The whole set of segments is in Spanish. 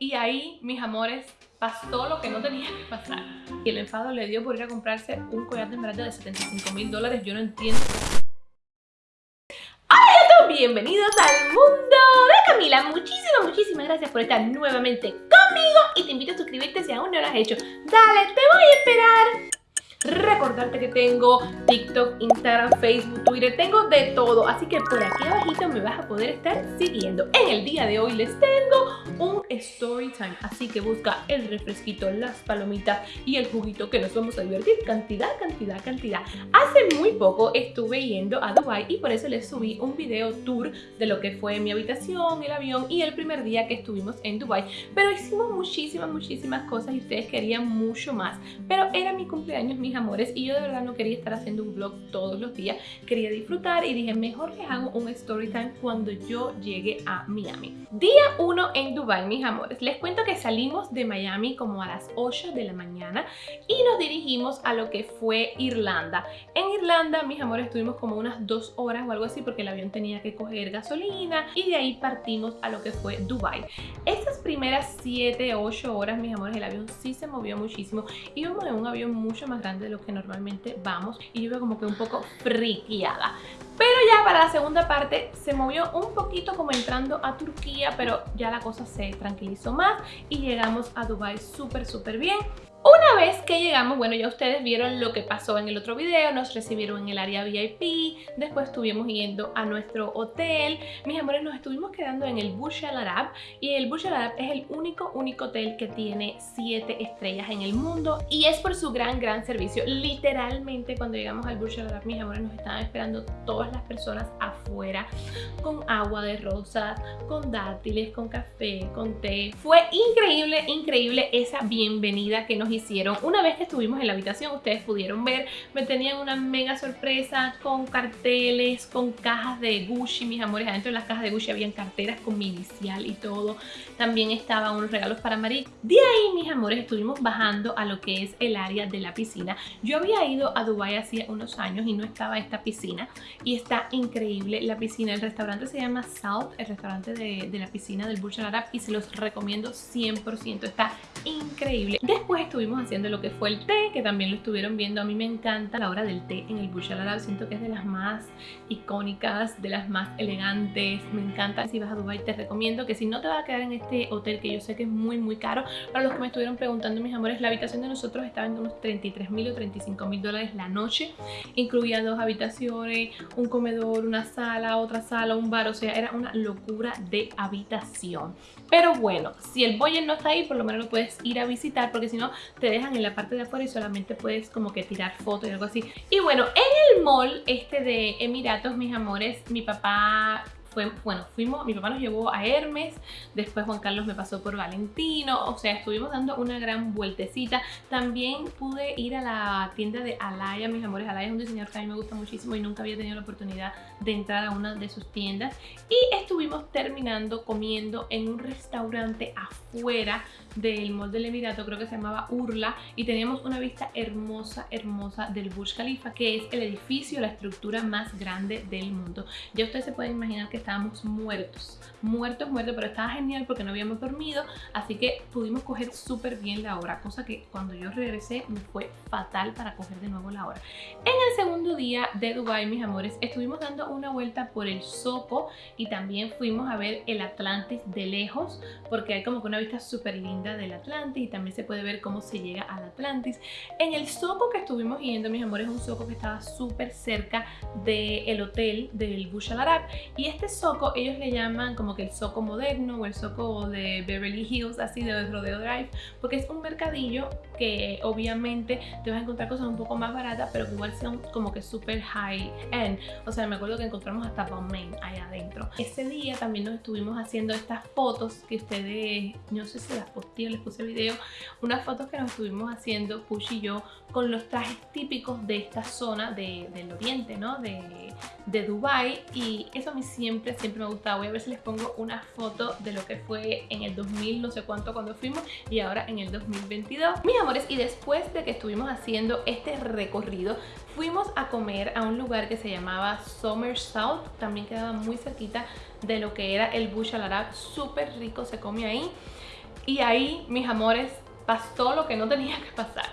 y ahí, mis amores, pasó lo que no tenía que pasar. Y el enfado le dio por ir a comprarse un collar de esmeralda de 75 mil dólares. Yo no entiendo. ¡Hola a todos! Bienvenidos al mundo de Camila. Muchísimas, muchísimas gracias por estar nuevamente conmigo. Y te invito a suscribirte si aún no lo has hecho. Dale, te voy a esperar. Recordarte que tengo TikTok, Instagram, Facebook, Twitter, tengo de todo. Así que por aquí abajito me vas a poder estar siguiendo. En el día de hoy les tengo un story time. Así que busca el refresquito, las palomitas y el juguito que nos vamos a divertir. Cantidad, cantidad, cantidad. Hace muy poco estuve yendo a Dubai y por eso les subí un video tour de lo que fue mi habitación, el avión y el primer día que estuvimos en Dubai. Pero hicimos muchísimas, muchísimas cosas y ustedes querían mucho más. Pero era mi cumpleaños, mis amores, y yo de verdad no quería estar haciendo un vlog todos los días. Quería disfrutar y dije, mejor les hago un story time cuando yo llegue a Miami. Día 1 en Dubai, mis amores. Les cuento que salimos de Miami como a las 8 de la mañana y nos dirigimos a lo que fue Irlanda. En Irlanda, mis amores, estuvimos como unas dos horas o algo así porque el avión tenía que coger gasolina y de ahí partimos a lo que fue Dubai. Estas primeras 7, 8 horas, mis amores, el avión sí se movió muchísimo. Íbamos en un avión mucho más grande de lo que normalmente vamos y yo iba como que un poco friqueada. Pero ya para la segunda parte se movió un poquito como entrando a Turquía, pero ya la cosa se tranquilizó más y llegamos a Dubai súper súper bien. Una vez que llegamos, bueno ya ustedes vieron lo que pasó en el otro video, nos recibieron en el área VIP, después estuvimos yendo a nuestro hotel, mis amores nos estuvimos quedando en el Burj Al Arab y el Burj Al Arab es el único, único hotel que tiene 7 estrellas en el mundo y es por su gran, gran servicio. Literalmente cuando llegamos al Burj Al Arab, mis amores nos estaban esperando todas las personas afuera con agua de rosas, con dátiles, con café, con té. Fue increíble, increíble esa bienvenida que nos hicieron. Una vez que estuvimos en la habitación, ustedes pudieron ver, me tenían una mega sorpresa con carteles, con cajas de Gucci, mis amores. Adentro de las cajas de Gucci habían carteras con mi inicial y todo. También estaban unos regalos para Marie. De ahí, mis amores, estuvimos bajando a lo que es el área de la piscina. Yo había ido a Dubai hacía unos años y no estaba esta piscina. Y está increíble la piscina. El restaurante se llama South, el restaurante de, de la piscina del Burj Al Arab. Y se los recomiendo 100%. Está increíble. Después estuvimos haciendo lo que fue el té, que también lo estuvieron viendo. A mí me encanta la hora del té en el Al Arab. Siento que es de las más icónicas, de las más elegantes. Me encanta. Si vas a Dubai te recomiendo que si no te vas a quedar en este hotel, que yo sé que es muy muy caro, para los que me estuvieron preguntando, mis amores, la habitación de nosotros estaba en unos 33 mil o 35 mil dólares la noche. Incluía dos habitaciones, un comedor, una sala, otra sala, un bar. O sea, era una locura de habitación. Pero bueno, si el Boyer no está ahí, por lo menos lo puedes ir a visitar porque si no te dejan en la parte de afuera y solamente puedes como que tirar fotos y algo así. Y bueno, en el mall este de Emiratos, mis amores, mi papá fue, bueno, fuimos, mi papá nos llevó a Hermes, después Juan Carlos me pasó por Valentino, o sea, estuvimos dando una gran vueltecita. También pude ir a la tienda de Alaya, mis amores, Alaya es un diseñador que a mí me gusta muchísimo y nunca había tenido la oportunidad de entrar a una de sus tiendas. Y estuvimos terminando comiendo en un restaurante afuera del Mall del Emirato, creo que se llamaba Urla, y teníamos una vista hermosa, hermosa del Burj Khalifa, que es el edificio, la estructura más grande del mundo. Ya ustedes se pueden imaginar que estábamos muertos, muertos, muertos, pero estaba genial porque no habíamos dormido, así que pudimos coger súper bien la hora, cosa que cuando yo regresé fue fatal para coger de nuevo la hora. En el segundo día de Dubai, mis amores, estuvimos dando una vuelta por el Soco y también fuimos a ver el Atlantis de lejos, porque hay como que una vista súper linda del Atlantis y también se puede ver cómo se llega al Atlantis. En el Soco que estuvimos yendo, mis amores, un Soco que estaba súper cerca del hotel del Burj Al Arab y este Soco ellos le llaman como que el Soco moderno o el Soco de Beverly Hills, así de Rodeo Drive, porque es un mercadillo que obviamente te vas a encontrar cosas un poco más baratas, pero que igual son como que súper high end. O sea, me acuerdo que encontramos hasta Balmain ahí adentro. Ese día también nos estuvimos haciendo estas fotos que ustedes, no sé si las posté les puse video, unas fotos que nos estuvimos haciendo Push y yo con los trajes típicos de esta zona de, del oriente, ¿no? De, de Dubai y eso a mí siempre, siempre me ha gustado. Voy a ver si les pongo una foto de lo que fue en el 2000, no sé cuánto cuando fuimos y ahora en el 2022. Mis y después de que estuvimos haciendo este recorrido, fuimos a comer a un lugar que se llamaba Summer South, también quedaba muy cerquita de lo que era el Bush Al Arab, súper rico se come ahí. Y ahí, mis amores, pasó lo que no tenía que pasar.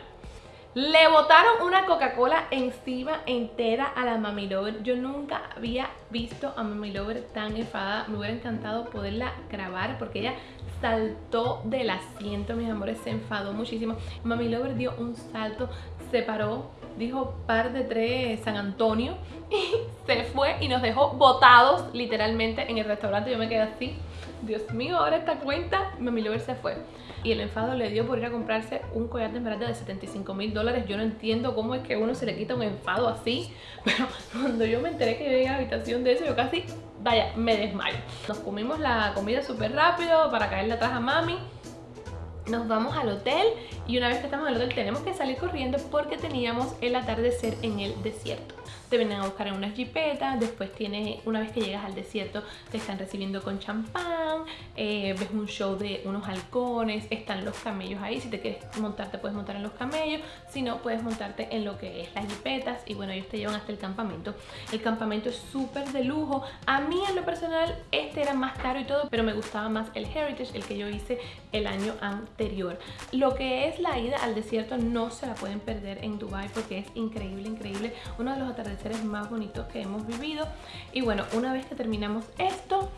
Le botaron una Coca-Cola encima entera a la Mami Lover. Yo nunca había visto a Mami Lover tan enfadada. Me hubiera encantado poderla grabar porque ella saltó del asiento, mis amores, se enfadó muchísimo. Mami Lover dio un salto, se paró, dijo par de tres San Antonio y se fue y nos dejó botados literalmente en el restaurante. Yo me quedé así, Dios mío, ahora esta cuenta, Mami Lover se fue. Y el enfado le dio por ir a comprarse un collar de esmeralda de 75 mil dólares. Yo no entiendo cómo es que uno se le quita un enfado así. Pero cuando yo me enteré que llegué a la habitación de eso, yo casi, vaya, me desmayo. Nos comimos la comida súper rápido para caerle atrás a mami nos vamos al hotel y una vez que estamos en el hotel tenemos que salir corriendo porque teníamos el atardecer en el desierto te vienen a buscar en unas jipetas, después tienes, una vez que llegas al desierto, te están recibiendo con champán, eh, ves un show de unos halcones, están los camellos ahí, si te quieres montarte puedes montar en los camellos, si no puedes montarte en lo que es las jipetas y bueno, ellos te llevan hasta el campamento. El campamento es súper de lujo, a mí en lo personal este era más caro y todo, pero me gustaba más el Heritage, el que yo hice el año anterior. Lo que es la ida al desierto no se la pueden perder en Dubai porque es increíble, increíble. Uno de los atardeceres más bonitos que hemos vivido. Y bueno, una vez que terminamos esto,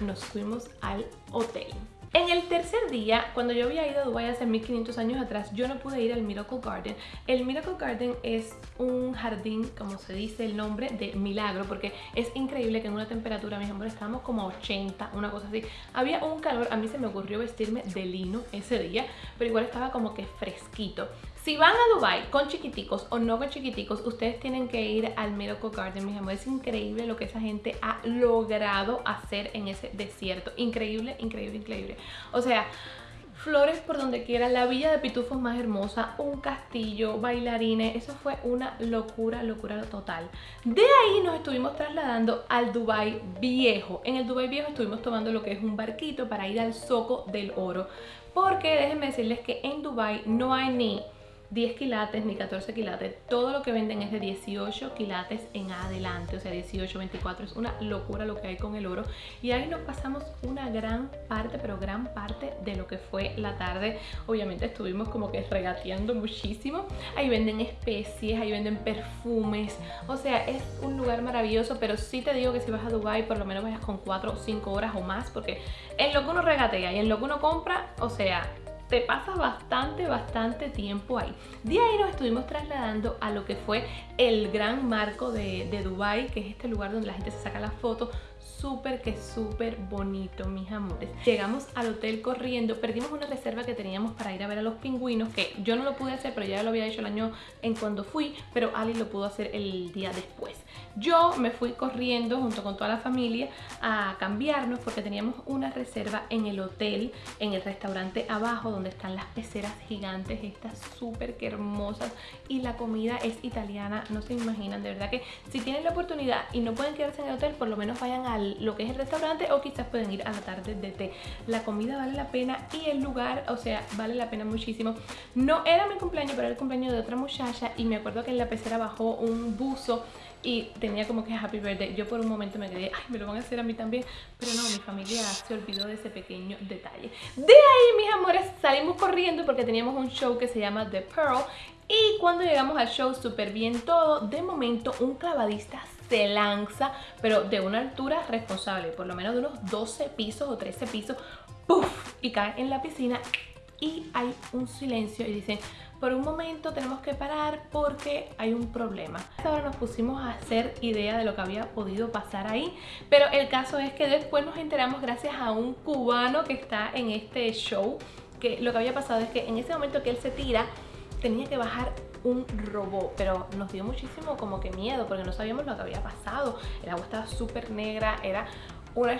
nos fuimos al hotel. En el tercer día, cuando yo había ido a Dubai hace 1500 años atrás, yo no pude ir al Miracle Garden. El Miracle Garden es un jardín, como se dice el nombre, de milagro, porque es increíble que en una temperatura, mis amores, estábamos como a 80, una cosa así. Había un calor, a mí se me ocurrió vestirme de lino ese día, pero igual estaba como que fresquito. Si van a Dubai con chiquiticos o no con chiquiticos, ustedes tienen que ir al Miracle Garden, mis amores. Es increíble lo que esa gente ha logrado hacer en ese desierto. Increíble, increíble, increíble. O sea, flores por donde quiera, la villa de pitufos más hermosa, un castillo, bailarines, eso fue una locura, locura total. De ahí nos estuvimos trasladando al Dubai Viejo. En el Dubai Viejo estuvimos tomando lo que es un barquito para ir al Zoco del Oro. Porque déjenme decirles que en Dubai no hay ni 10 quilates ni 14 quilates, todo lo que venden es de 18 quilates en adelante, o sea 18, 24, es una locura lo que hay con el oro. Y ahí nos pasamos una gran parte, pero gran parte de lo que fue la tarde, obviamente estuvimos como que regateando muchísimo, ahí venden especies, ahí venden perfumes, o sea es un lugar maravilloso, pero sí te digo que si vas a Dubai por lo menos vayas con 4 o 5 horas o más, porque en lo que uno regatea y en lo que uno compra, o sea, te pasas bastante, bastante tiempo ahí. De ahí nos estuvimos trasladando a lo que fue el gran marco de, de Dubai, que es este lugar donde la gente se saca las fotos súper que súper bonito, mis amores. Llegamos al hotel corriendo, perdimos una reserva que teníamos para ir a ver a los pingüinos, que yo no lo pude hacer, pero ya lo había hecho el año en cuando fui, pero Ali lo pudo hacer el día después. Yo me fui corriendo junto con toda la familia a cambiarnos porque teníamos una reserva en el hotel, en el restaurante abajo, donde están las peceras gigantes, estas súper que hermosas, y la comida es italiana, no se imaginan, de verdad que si tienen la oportunidad y no pueden quedarse en el hotel, por lo menos vayan lo que es el restaurante o quizás pueden ir a la tarde de té. La comida vale la pena y el lugar, o sea, vale la pena muchísimo. No era mi cumpleaños, pero era el cumpleaños de otra muchacha y me acuerdo que en la pecera bajó un buzo y tenía como que happy birthday. Yo por un momento me quedé, ay, me lo van a hacer a mí también. Pero no, mi familia se olvidó de ese pequeño detalle. De ahí, mis amores, salimos corriendo porque teníamos un show que se llama The Pearl. Y cuando llegamos al show, súper bien todo. De momento, un clavadista se lanza, pero de una altura responsable, por lo menos de unos 12 pisos o 13 pisos, ¡puff! Y cae en la piscina y hay un silencio y dicen, por un momento tenemos que parar porque hay un problema. Ahora nos pusimos a hacer idea de lo que había podido pasar ahí, pero el caso es que después nos enteramos gracias a un cubano que está en este show, que lo que había pasado es que en ese momento que él se tira, tenía que bajar un robot, pero nos dio muchísimo como que miedo porque no sabíamos lo que había pasado. El agua estaba súper negra, era una,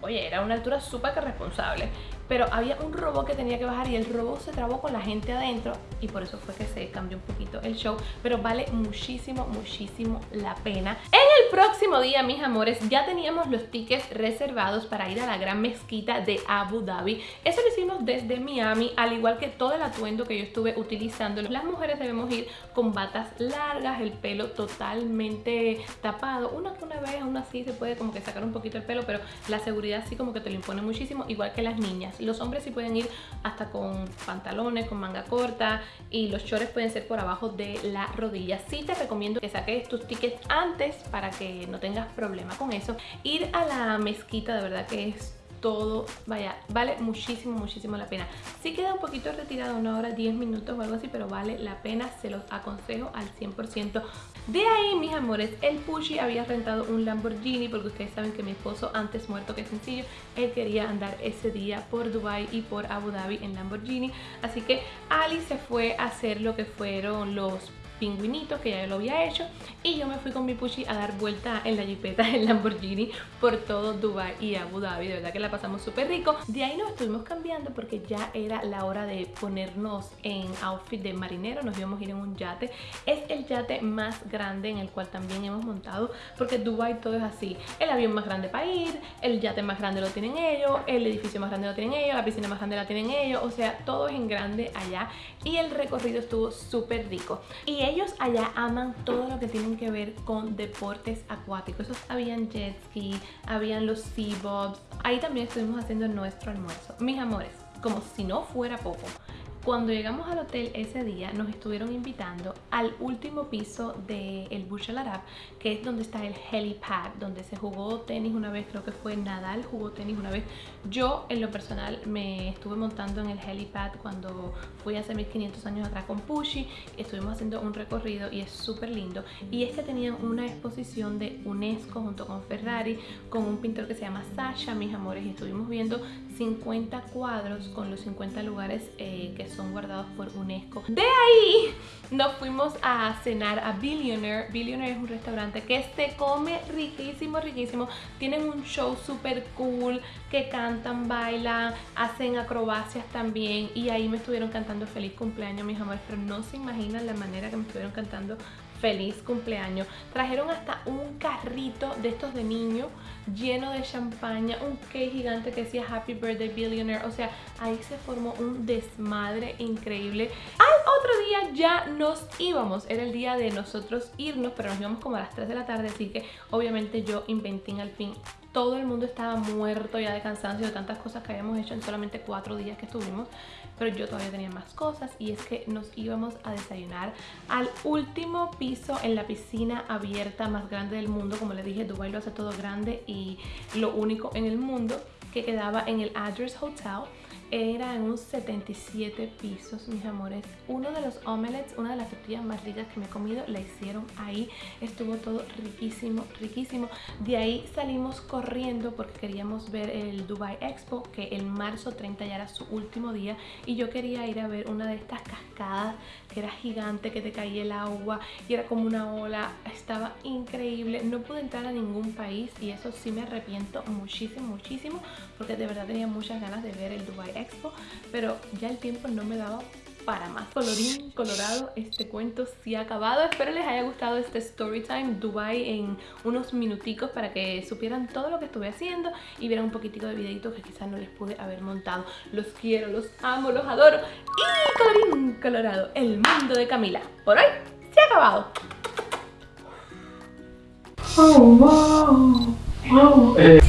oye, era una altura súper responsable pero había un robot que tenía que bajar y el robot se trabó con la gente adentro y por eso fue que se cambió un poquito el show, pero vale muchísimo, muchísimo la pena. En el próximo día, mis amores, ya teníamos los tickets reservados para ir a la gran mezquita de Abu Dhabi. Eso lo hicimos desde Miami, al igual que todo el atuendo que yo estuve utilizando. Las mujeres debemos ir con batas largas, el pelo totalmente tapado. Una que una vez, aún así se puede como que sacar un poquito el pelo, pero la seguridad sí como que te lo impone muchísimo, igual que las niñas Los hombres sí pueden ir hasta con pantalones, con manga corta y los shorts pueden ser por abajo de la rodilla. Sí te recomiendo que saques tus tickets antes para que no tengas problema con eso. Ir a la mezquita de verdad que es todo, vaya, vale muchísimo, muchísimo la pena. Sí queda un poquito retirado, una hora, 10 minutos o algo así, pero vale la pena, se los aconsejo al 100%. De ahí, mis amores, el Pushy había rentado un Lamborghini, porque ustedes saben que mi esposo, antes muerto que sencillo, él quería andar ese día por Dubai y por Abu Dhabi en Lamborghini. Así que Ali se fue a hacer lo que fueron los pingüinito que ya lo había hecho y yo me fui con mi Puchi a dar vuelta en la jipeta en Lamborghini por todo Dubai y Abu Dhabi, de verdad que la pasamos súper rico. De ahí nos estuvimos cambiando porque ya era la hora de ponernos en outfit de marinero, nos íbamos a ir en un yate. Es el yate más grande en el cual también hemos montado porque Dubai todo es así, el avión más grande para ir, el yate más grande lo tienen ellos, el edificio más grande lo tienen ellos, la piscina más grande la tienen ellos, o sea, todo es en grande allá y el recorrido estuvo súper rico. Y ellos allá aman todo lo que tienen que ver con deportes acuáticos. Esos habían jet ski, habían los sea bobs. Ahí también estuvimos haciendo nuestro almuerzo. Mis amores, como si no fuera poco, cuando llegamos al hotel ese día nos estuvieron invitando al último piso del de Burj Al Arab que es donde está el helipad, donde se jugó tenis una vez, creo que fue Nadal jugó tenis una vez. Yo en lo personal me estuve montando en el helipad cuando fui hace 1500 años atrás con Pushi, estuvimos haciendo un recorrido y es súper lindo. Y es que tenían una exposición de UNESCO junto con Ferrari, con un pintor que se llama Sasha, mis amores, y estuvimos viendo 50 cuadros con los 50 lugares eh, que son guardados por UNESCO. De ahí nos fuimos a cenar a Billionaire. Billionaire es un restaurante que se come riquísimo, riquísimo. Tienen un show súper cool, que cantan, bailan, hacen acrobacias también. Y ahí me estuvieron cantando feliz cumpleaños, mis amores. Pero no se imaginan la manera que me estuvieron cantando feliz cumpleaños. Trajeron hasta un carrito de estos de niño lleno de champaña, un cake gigante que decía Happy Birthday Billionaire. O sea, ahí se formó un desmadre increíble. Al otro día ya nos íbamos. Era el día de nosotros irnos, pero nos íbamos como a las 3 de la tarde. Así que obviamente yo inventé al fin todo el mundo estaba muerto ya de cansancio de tantas cosas que habíamos hecho en solamente cuatro días que estuvimos pero yo todavía tenía más cosas y es que nos íbamos a desayunar al último piso en la piscina abierta más grande del mundo. Como les dije, Dubai lo hace todo grande y lo único en el mundo que quedaba en el Address Hotel era en un 77 pisos, mis amores. Uno de los omelets, una de las tortillas más ricas que me he comido, la hicieron ahí. Estuvo todo riquísimo, riquísimo. De ahí salimos corriendo porque queríamos ver el Dubai Expo, que el marzo 30 ya era su último día. Y yo quería ir a ver una de estas cascadas que era gigante, que te caía el agua y era como una ola. Estaba increíble. No pude entrar a ningún país y eso sí me arrepiento muchísimo, muchísimo porque de verdad tenía muchas ganas de ver el Dubai Expo Expo, pero ya el tiempo no me daba para más. Colorín colorado, este cuento sí ha acabado. Espero les haya gustado este story time Dubai en unos minuticos para que supieran todo lo que estuve haciendo y vieran un poquitico de videitos que quizás no les pude haber montado. Los quiero, los amo, los adoro. Y colorín colorado, el mundo de Camila. Por hoy se ha acabado. Oh, wow. Oh, eh.